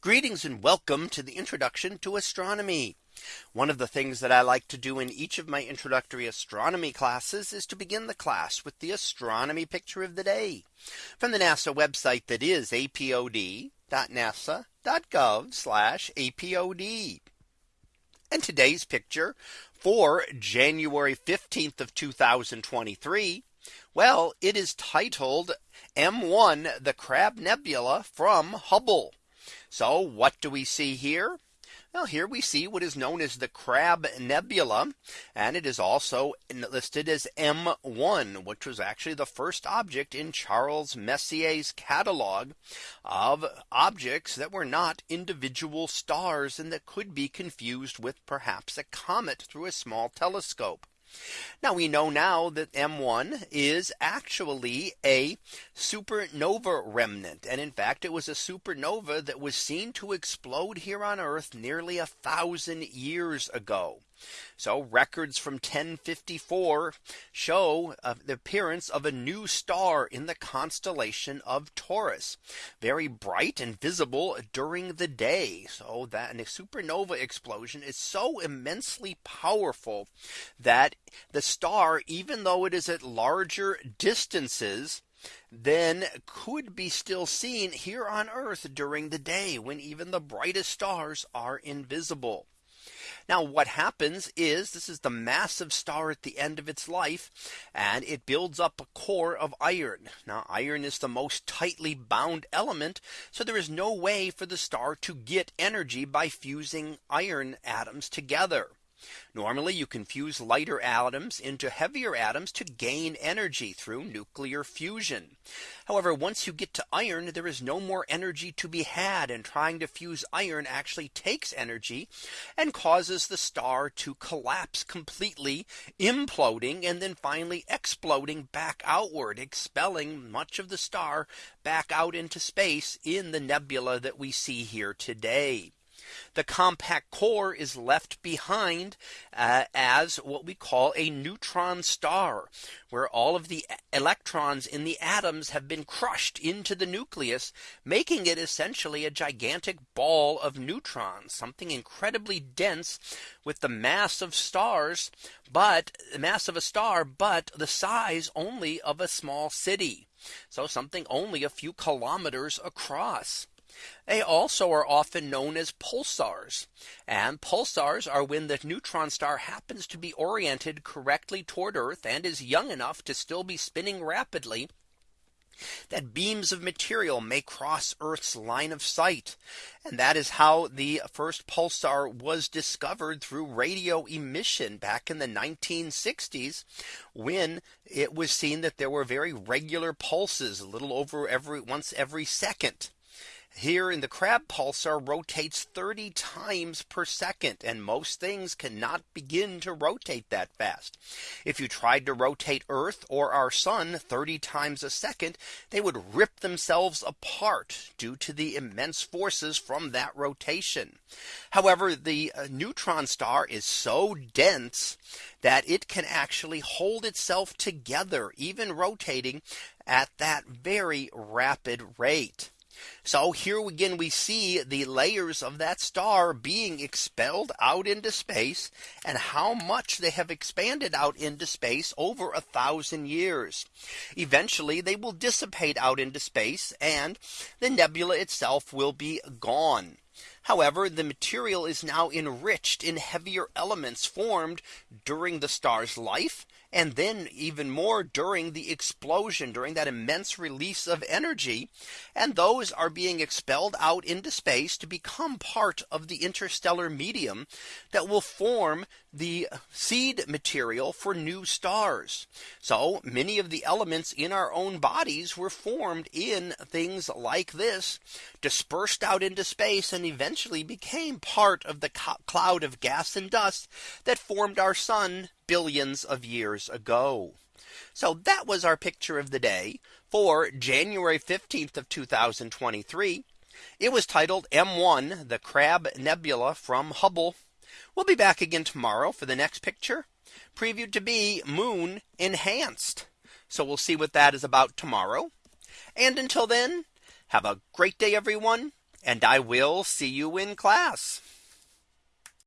Greetings and welcome to the introduction to astronomy. One of the things that I like to do in each of my introductory astronomy classes is to begin the class with the astronomy picture of the day from the NASA website that is apod.nasa.gov apod. And today's picture for January 15th of 2023. Well, it is titled M1 the Crab Nebula from Hubble. So what do we see here? Well, here we see what is known as the Crab Nebula. And it is also listed as M1, which was actually the first object in Charles Messier's catalog of objects that were not individual stars and that could be confused with perhaps a comet through a small telescope. Now we know now that M1 is actually a supernova remnant. And in fact, it was a supernova that was seen to explode here on Earth nearly a thousand years ago. So records from 1054 show uh, the appearance of a new star in the constellation of Taurus. Very bright and visible during the day. So that a supernova explosion is so immensely powerful that the star, even though it is at larger distances, then could be still seen here on Earth during the day when even the brightest stars are invisible. Now what happens is this is the massive star at the end of its life and it builds up a core of iron. Now iron is the most tightly bound element. So there is no way for the star to get energy by fusing iron atoms together. Normally you can fuse lighter atoms into heavier atoms to gain energy through nuclear fusion. However, once you get to iron, there is no more energy to be had and trying to fuse iron actually takes energy and causes the star to collapse completely imploding and then finally exploding back outward expelling much of the star back out into space in the nebula that we see here today. The compact core is left behind uh, as what we call a neutron star, where all of the electrons in the atoms have been crushed into the nucleus, making it essentially a gigantic ball of neutrons, something incredibly dense with the mass of stars, but the mass of a star, but the size only of a small city. So something only a few kilometers across. They also are often known as pulsars. And pulsars are when the neutron star happens to be oriented correctly toward Earth and is young enough to still be spinning rapidly that beams of material may cross Earth's line of sight. And that is how the first pulsar was discovered through radio emission back in the 1960s when it was seen that there were very regular pulses a little over every once every second here in the crab pulsar rotates 30 times per second and most things cannot begin to rotate that fast. If you tried to rotate Earth or our sun 30 times a second, they would rip themselves apart due to the immense forces from that rotation. However, the uh, neutron star is so dense that it can actually hold itself together, even rotating at that very rapid rate. So here again we see the layers of that star being expelled out into space and how much they have expanded out into space over a thousand years. Eventually they will dissipate out into space and the nebula itself will be gone. However, the material is now enriched in heavier elements formed during the star's life and then even more during the explosion during that immense release of energy. And those are being expelled out into space to become part of the interstellar medium that will form the seed material for new stars. So many of the elements in our own bodies were formed in things like this dispersed out into space and eventually became part of the cloud of gas and dust that formed our sun billions of years ago. So that was our picture of the day for January 15th of 2023. It was titled M1 the Crab Nebula from Hubble. We'll be back again tomorrow for the next picture previewed to be moon enhanced. So we'll see what that is about tomorrow. And until then, have a great day, everyone. And I will see you in class.